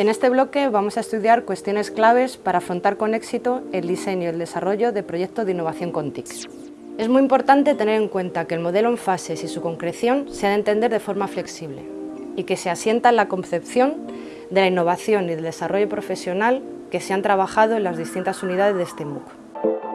En este bloque vamos a estudiar cuestiones claves para afrontar con éxito el diseño y el desarrollo de proyectos de innovación con TIC. Es muy importante tener en cuenta que el modelo en fases y su concreción se ha de entender de forma flexible y que se asienta en la concepción de la innovación y del desarrollo profesional que se han trabajado en las distintas unidades de este MOOC.